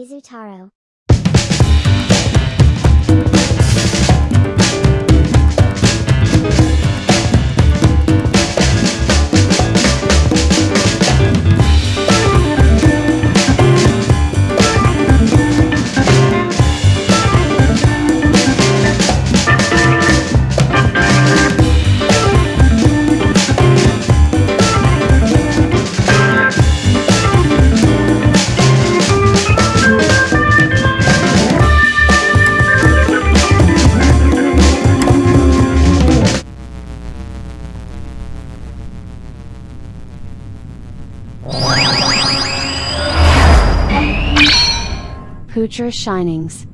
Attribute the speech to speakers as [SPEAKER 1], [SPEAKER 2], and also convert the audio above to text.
[SPEAKER 1] Izutaro.
[SPEAKER 2] Poocher Shinings